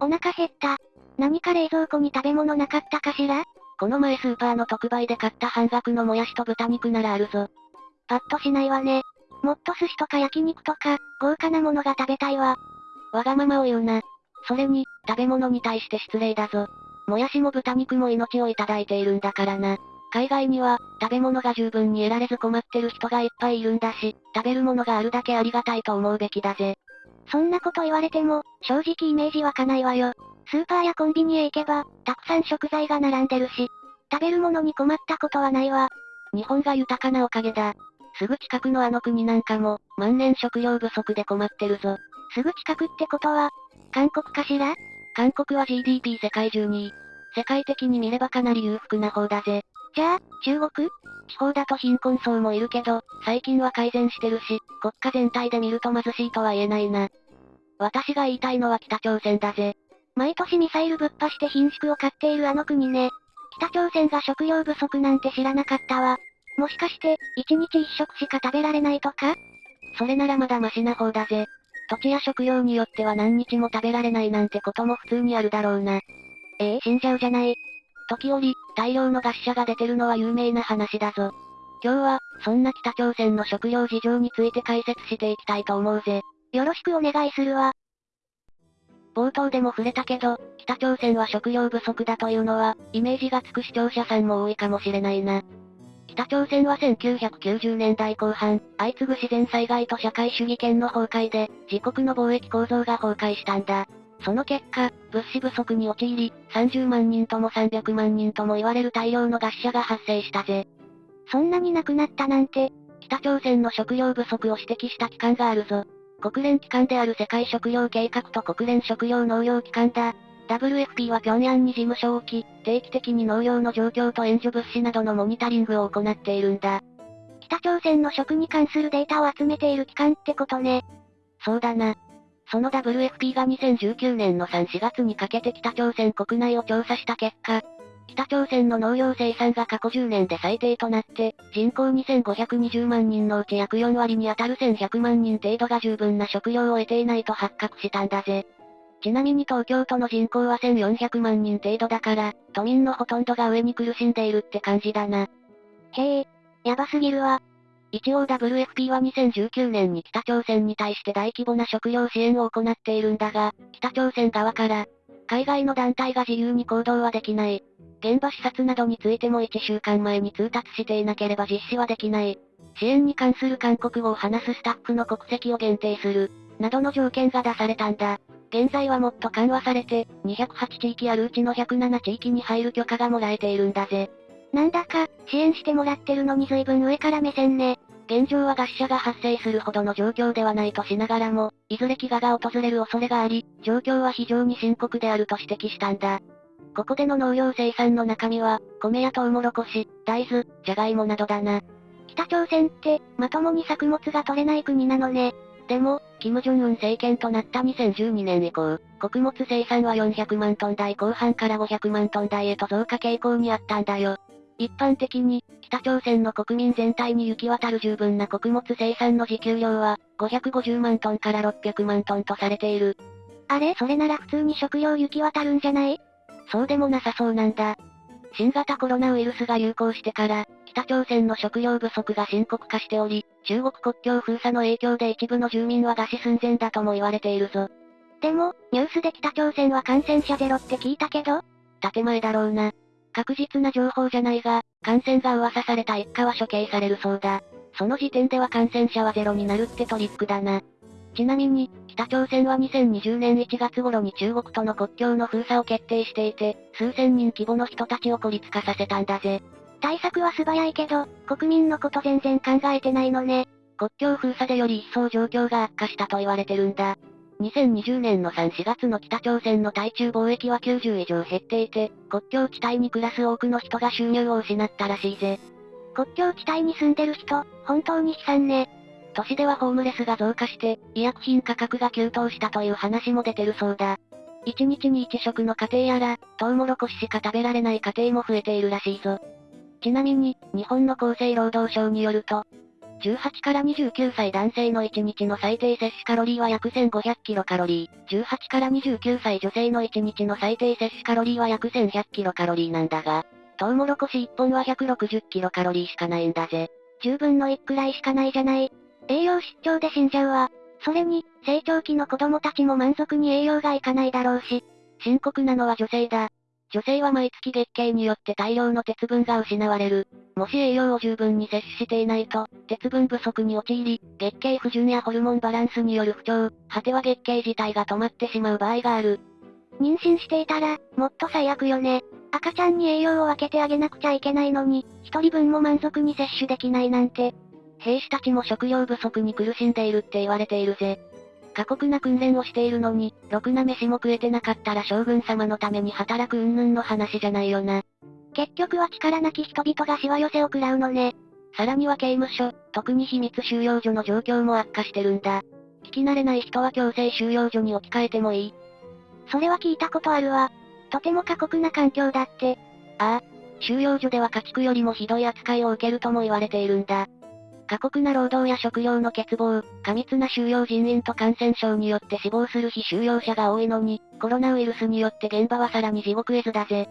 お腹減った。何か冷蔵庫に食べ物なかったかしら？この前スーパーの特売で買った半額のもやしと豚肉ならあるぞ。パッとしないわね。もっと寿司とか焼肉とか、豪華なものが食べたいわ。わがままを言うな。それに、食べ物に対して失礼だぞ。もやしも豚肉も命をいただいているんだからな。海外には、食べ物が十分に得られず困ってる人がいっぱいいるんだし、食べるものがあるだけありがたいと思うべきだぜ。そんなこと言われても、正直イメージ湧かないわよ。スーパーやコンビニへ行けば、たくさん食材が並んでるし、食べるものに困ったことはないわ。日本が豊かなおかげだ。すぐ近くのあの国なんかも、万年食料不足で困ってるぞ。すぐ近くってことは、韓国かしら？韓国は GDP 世界中に世界的に見ればかなり裕福な方だぜ。じゃあ、中国？地方だと貧困層もいるけど、最近は改善してるし、国家全体で見ると貧しいとは言えないな。私が言いたいのは北朝鮮だぜ。毎年ミサイルぶっ破して貧縮を買っているあの国ね。北朝鮮が食料不足なんて知らなかったわ。もしかして、一日一食しか食べられないとか？それならまだマシな方だぜ。土地や食料によっては何日も食べられないなんてことも普通にあるだろうな。ええー、死んじゃうじゃない。時折、大量の餓死者が出てるのは有名な話だぞ。今日は、そんな北朝鮮の食料事情について解説していきたいと思うぜ。よろしくお願いするわ。冒頭でも触れたけど、北朝鮮は食料不足だというのは、イメージがつく視聴者さんも多いかもしれないな。北朝鮮は1990年代後半、相次ぐ自然災害と社会主義権の崩壊で、自国の貿易構造が崩壊したんだ。その結果、物資不足に陥り、30万人とも300万人とも言われる大量の餓死者が発生したぜ。そんなに亡くなったなんて、北朝鮮の食料不足を指摘した機関があるぞ。国連機関である世界食糧計画と国連食糧農業機関だ。WFP は平壌に事務所を置き、定期的に農業の状況と援助物資などのモニタリングを行っているんだ。北朝鮮の食に関するデータを集めている機関ってことね。そうだな。その WFP が2019年の3、4月にかけて北朝鮮国内を調査した結果、北朝鮮の農業生産が過去10年で最低となって、人口2520万人のうち約4割に当たる1100万人程度が十分な食料を得ていないと発覚したんだぜ。ちなみに東京都の人口は1400万人程度だから、都民のほとんどが上に苦しんでいるって感じだな。へえ、やばすぎるわ。一応 WFP は2019年に北朝鮮に対して大規模な食料支援を行っているんだが、北朝鮮側から、海外の団体が自由に行動はできない。現場視察などについても1週間前に通達していなければ実施はできない。支援に関する韓国語を話すスタッフの国籍を限定する、などの条件が出されたんだ。現在はもっと緩和されて、208地域あるうちの107地域に入る許可がもらえているんだぜ。なんだか、支援してもらってるのに随分上から目線ね。現状は餓死者が発生するほどの状況ではないとしながらも、いずれ飢餓が訪れる恐れがあり、状況は非常に深刻であると指摘したんだ。ここでの農業生産の中身は、米やトウモロコシ、大豆、ジャガイモなどだな。北朝鮮って、まともに作物が取れない国なのね。でも、金正恩政権となった2012年以降、穀物生産は400万トン台後半から500万トン台へと増加傾向にあったんだよ。一般的に、北朝鮮の国民全体に行き渡る十分な穀物生産の自給量は、550万トンから600万トンとされている。あれそれなら普通に食料行き渡るんじゃない？そうでもなさそうなんだ。新型コロナウイルスが流行してから、北朝鮮の食料不足が深刻化しており、中国国境封鎖の影響で一部の住民は餓死寸前だとも言われているぞ。でも、ニュースで北朝鮮は感染者ゼロって聞いたけど？建前だろうな。確実な情報じゃないが、感染が噂された一家は処刑されるそうだ。その時点では感染者はゼロになるってトリックだな。ちなみに、北朝鮮は2020年1月頃に中国との国境の封鎖を決定していて、数千人規模の人たちを孤立化させたんだぜ。対策は素早いけど、国民のこと全然考えてないのね。国境封鎖でより一層状況が悪化したと言われてるんだ。2020年の3、4月の北朝鮮の対中貿易は90以上減っていて、国境地帯に暮らす多くの人が収入を失ったらしいぜ。国境地帯に住んでる人、本当に悲惨ね。都市ではホームレスが増加して、医薬品価格が急騰したという話も出てるそうだ。1日に1食の家庭やら、トウモロコシしか食べられない家庭も増えているらしいぞ。ちなみに、日本の厚生労働省によると、18から29歳男性の1日の最低摂取カロリーは約1500キロカロリー。18から29歳女性の1日の最低摂取カロリーは約1100キロカロリーなんだが、トウモロコシ1本は160キロカロリーしかないんだぜ。10分の1くらいしかないじゃない。栄養失調で死んじゃうわ。それに、成長期の子供たちも満足に栄養がいかないだろうし。深刻なのは女性だ。女性は毎月月経によって大量の鉄分が失われる。もし栄養を十分に摂取していないと、鉄分不足に陥り、月経不順やホルモンバランスによる不調、果ては月経自体が止まってしまう場合がある。妊娠していたら、もっと最悪よね。赤ちゃんに栄養を分けてあげなくちゃいけないのに、一人分も満足に摂取できないなんて。兵士たちも食料不足に苦しんでいるって言われているぜ。過酷な訓練をしているのに、ろくな飯も食えてなかったら将軍様のために働く云々の話じゃないよな。結局は力なき人々がしわ寄せを食らうのね。さらには刑務所、特に秘密収容所の状況も悪化してるんだ。聞き慣れない人は強制収容所に置き換えてもいい。それは聞いたことあるわ。とても過酷な環境だって。ああ、収容所では家畜よりもひどい扱いを受けるとも言われているんだ。過酷な労働や食料の欠乏、過密な収容人員と感染症によって死亡する非収容者が多いのに、コロナウイルスによって現場はさらに地獄絵図だぜ。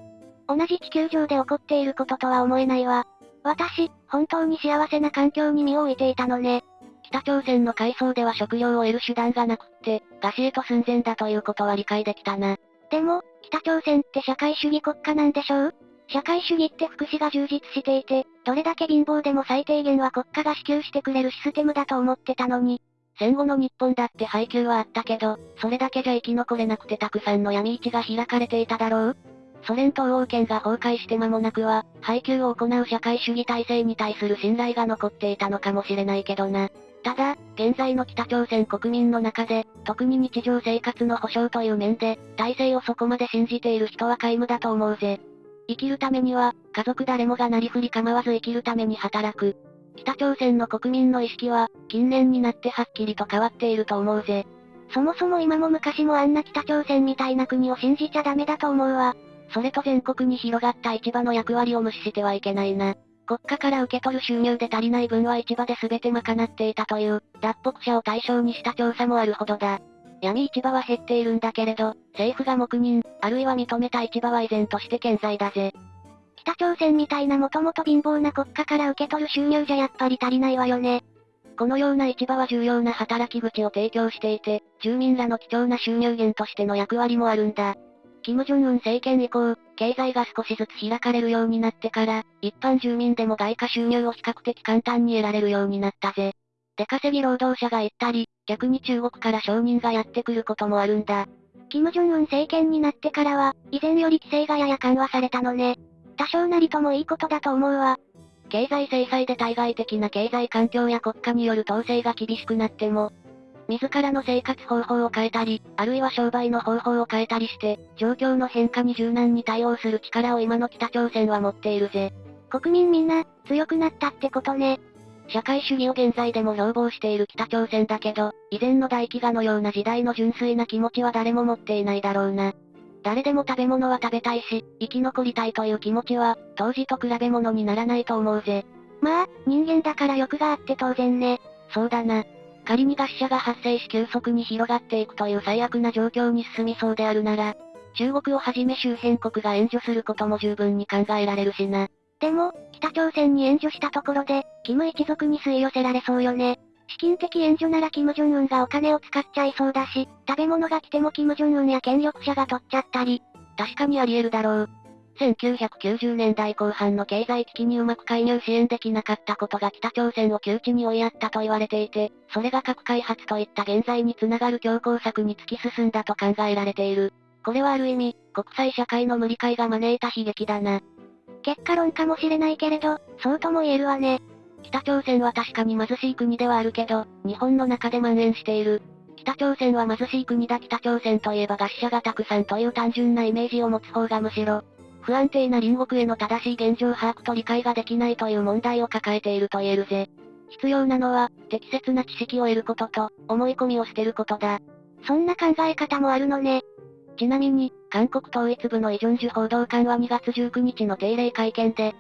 同じ地球上で起こっていることとは思えないわ。私、本当に幸せな環境に身を置いていたのね。北朝鮮の階層では食料を得る手段がなくって、餓死へと寸前だということは理解できたな。でも、北朝鮮って社会主義国家なんでしょう？社会主義って福祉が充実していて、どれだけ貧乏でも最低限は国家が支給してくれるシステムだと思ってたのに。戦後の日本だって配給はあったけど、それだけじゃ生き残れなくてたくさんの闇市が開かれていただろう？ソ連東欧圏が崩壊して間もなくは、配給を行う社会主義体制に対する信頼が残っていたのかもしれないけどな。ただ、現在の北朝鮮国民の中で、特に日常生活の保障という面で、体制をそこまで信じている人は皆無だと思うぜ。生きるためには、家族誰もがなりふり構わず生きるために働く。北朝鮮の国民の意識は、近年になってはっきりと変わっていると思うぜ。そもそも今も昔もあんな北朝鮮みたいな国を信じちゃダメだと思うわ。それと全国に広がった市場の役割を無視してはいけないな。国家から受け取る収入で足りない分は市場で全て賄っていたという、脱北者を対象にした調査もあるほどだ。闇市場は減っているんだけれど、政府が黙認、あるいは認めた市場は依然として健在だぜ。北朝鮮みたいなもともと貧乏な国家から受け取る収入じゃやっぱり足りないわよね。このような市場は重要な働き口を提供していて、住民らの貴重な収入源としての役割もあるんだ。金正恩政権以降、経済が少しずつ開かれるようになってから、一般住民でも外貨収入を比較的簡単に得られるようになったぜ。出稼ぎ労働者が行ったり、逆に中国から商人がやってくることもあるんだ。金正恩政権になってからは、以前より規制がやや緩和されたのね。多少なりともいいことだと思うわ。経済制裁で対外的な経済環境や国家による統制が厳しくなっても、自らの生活方法を変えたり、あるいは商売の方法を変えたりして、状況の変化に柔軟に対応する力を今の北朝鮮は持っているぜ。国民みんな、強くなったってことね。社会主義を現在でも標榜している北朝鮮だけど、以前の大飢餓のような時代の純粋な気持ちは誰も持っていないだろうな。誰でも食べ物は食べたいし、生き残りたいという気持ちは、当時と比べ物にならないと思うぜ。まあ、人間だから欲があって当然ね。そうだな。仮に餓死者が発生し急速に広がっていくという最悪な状況に進みそうであるなら、中国をはじめ周辺国が援助することも十分に考えられるしな。でも、北朝鮮に援助したところで、キム一族に吸い寄せられそうよね。資金的援助ならキム・ジョンウンがお金を使っちゃいそうだし、食べ物が来てもキム・ジョンウンや権力者が取っちゃったり。確かにあり得るだろう。1990年代後半の経済危機にうまく介入支援できなかったことが北朝鮮を窮地に追いやったと言われていて、それが核開発といった現在につながる強硬策に突き進んだと考えられている。これはある意味、国際社会の無理解が招いた悲劇だな。結果論かもしれないけれど、そうとも言えるわね。北朝鮮は確かに貧しい国ではあるけど、日本の中で蔓延している。北朝鮮は貧しい国だ北朝鮮といえば餓死者がたくさんという単純なイメージを持つ方がむしろ、不安定な隣国への正しい現状把握と理解ができないという問題を抱えていると言えるぜ。必要なのは、適切な知識を得ることと、思い込みを捨てることだ。そんな考え方もあるのね。ちなみに、韓国統一部のイジョンジュ報道官は2月19日の定例会見で、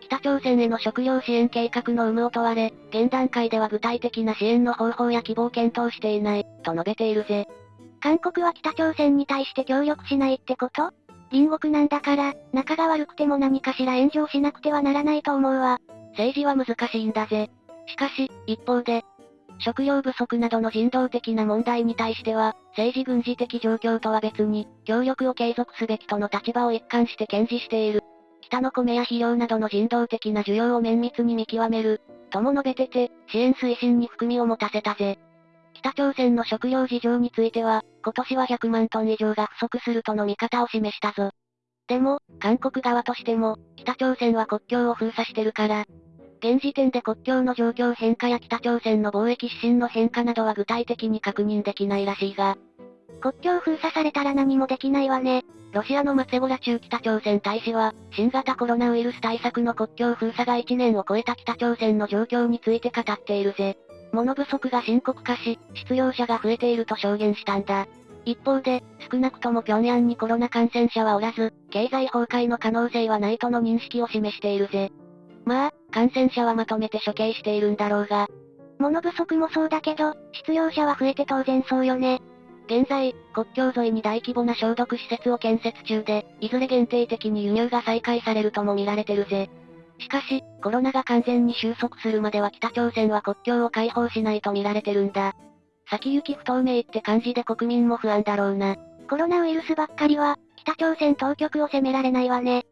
北朝鮮への食料支援計画の有無を問われ、現段階では具体的な支援の方法や希望を検討していない、と述べているぜ。韓国は北朝鮮に対して協力しないってこと？隣国なんだから、仲が悪くても何かしら援助をしなくてはならないと思うわ。政治は難しいんだぜ。しかし、一方で、食料不足などの人道的な問題に対しては、政治軍事的状況とは別に、協力を継続すべきとの立場を一貫して堅持している。北の米や肥料などの人道的な需要を綿密に見極める、とも述べてて、支援推進に含みを持たせたぜ。北朝鮮の食料事情については、今年は100万トン以上が不足するとの見方を示したぞ。でも、韓国側としても、北朝鮮は国境を封鎖してるから、現時点で国境の状況変化や北朝鮮の貿易指針の変化などは具体的に確認できないらしいが、国境封鎖されたら何もできないわね。ロシアのマツェゴラ中北朝鮮大使は、新型コロナウイルス対策の国境封鎖が1年を超えた北朝鮮の状況について語っているぜ。物不足が深刻化し、失業者が増えていると証言したんだ。一方で、少なくとも平壌にコロナ感染者はおらず、経済崩壊の可能性はないとの認識を示しているぜ。まあ、感染者はまとめて処刑しているんだろうが。物不足もそうだけど、失業者は増えて当然そうよね。現在、国境沿いに大規模な消毒施設を建設中で、いずれ限定的に輸入が再開されるとも見られてるぜ。しかし、コロナが完全に収束するまでは北朝鮮は国境を開放しないと見られてるんだ。先行き不透明って感じで国民も不安だろうな。コロナウイルスばっかりは、北朝鮮当局を責められないわね。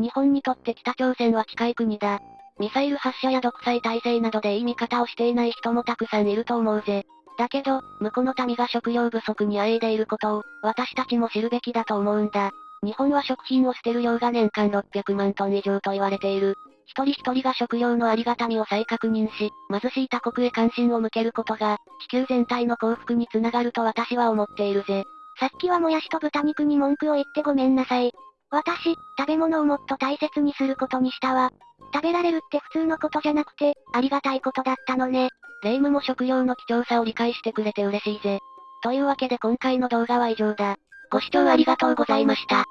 日本にとって北朝鮮は近い国だ。ミサイル発射や独裁体制などでいい見方をしていない人もたくさんいると思うぜ。だけど、向こうの民が食料不足にあえいでいることを、私たちも知るべきだと思うんだ。日本は食品を捨てる量が年間600万トン以上と言われている。一人一人が食料のありがたみを再確認し、貧しい他国へ関心を向けることが、地球全体の幸福につながると私は思っているぜ。さっきはもやしと豚肉に文句を言ってごめんなさい。私、食べ物をもっと大切にすることにしたわ。食べられるって普通のことじゃなくて、ありがたいことだったのね。霊夢も食料の貴重さを理解してくれて嬉しいぜ。というわけで今回の動画は以上だ。ご視聴ありがとうございました。